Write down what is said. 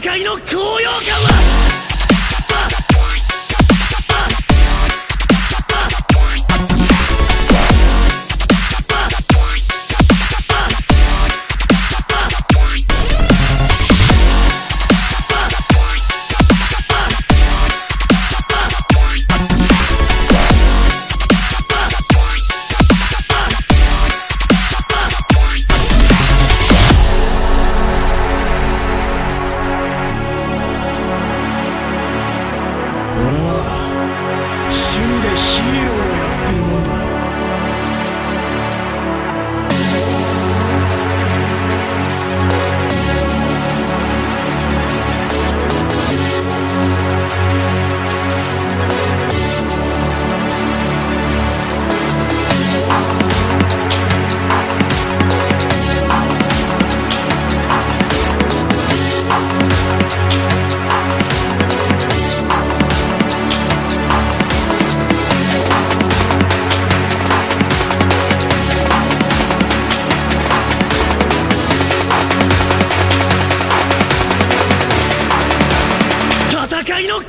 戦いの高揚感はは趣味でヒーローへ戦いの